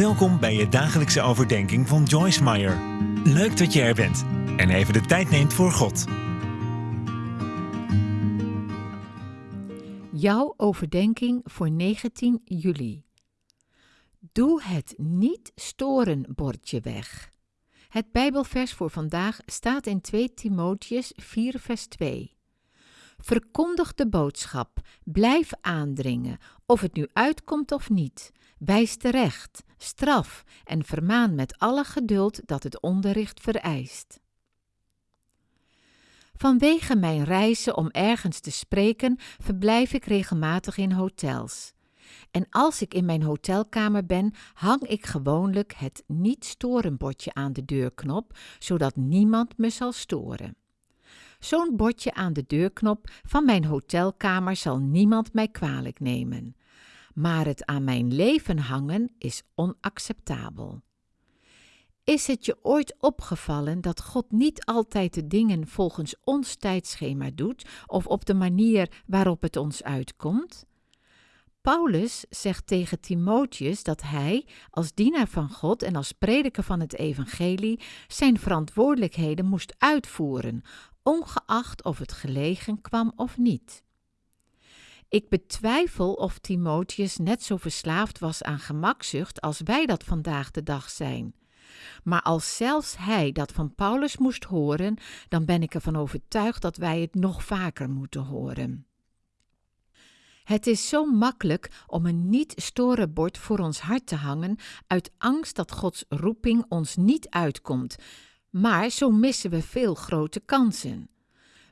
Welkom bij je dagelijkse overdenking van Joyce Meyer. Leuk dat je er bent en even de tijd neemt voor God. Jouw overdenking voor 19 juli. Doe het niet storen bordje weg. Het Bijbelvers voor vandaag staat in 2 Timotheus 4 vers 2. Verkondig de boodschap, blijf aandringen, of het nu uitkomt of niet. Wijs terecht, straf en vermaan met alle geduld dat het onderricht vereist. Vanwege mijn reizen om ergens te spreken, verblijf ik regelmatig in hotels. En als ik in mijn hotelkamer ben, hang ik gewoonlijk het niet storen bordje aan de deurknop, zodat niemand me zal storen. Zo'n bordje aan de deurknop van mijn hotelkamer zal niemand mij kwalijk nemen. Maar het aan mijn leven hangen is onacceptabel. Is het je ooit opgevallen dat God niet altijd de dingen volgens ons tijdschema doet of op de manier waarop het ons uitkomt? Paulus zegt tegen Timotheus dat hij, als dienaar van God en als prediker van het evangelie, zijn verantwoordelijkheden moest uitvoeren, ongeacht of het gelegen kwam of niet. Ik betwijfel of Timotheus net zo verslaafd was aan gemakzucht als wij dat vandaag de dag zijn. Maar als zelfs hij dat van Paulus moest horen, dan ben ik ervan overtuigd dat wij het nog vaker moeten horen. Het is zo makkelijk om een niet-storen bord voor ons hart te hangen uit angst dat Gods roeping ons niet uitkomt, maar zo missen we veel grote kansen.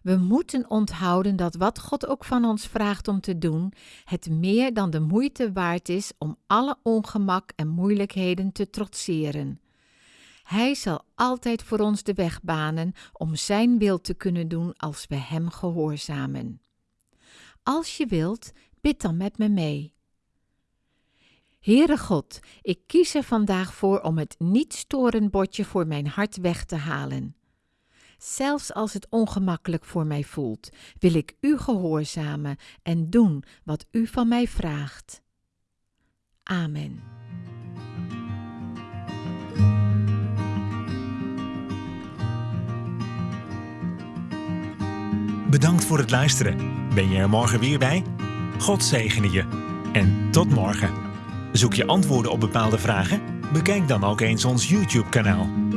We moeten onthouden dat wat God ook van ons vraagt om te doen, het meer dan de moeite waard is om alle ongemak en moeilijkheden te trotseren. Hij zal altijd voor ons de weg banen om Zijn wil te kunnen doen als we Hem gehoorzamen. Als je wilt, bid dan met me mee. Heere God, ik kies er vandaag voor om het niet-storen bordje voor mijn hart weg te halen. Zelfs als het ongemakkelijk voor mij voelt, wil ik U gehoorzamen en doen wat U van mij vraagt. Amen. Bedankt voor het luisteren. Ben je er morgen weer bij? God zegene je. En tot morgen. Zoek je antwoorden op bepaalde vragen? Bekijk dan ook eens ons YouTube-kanaal.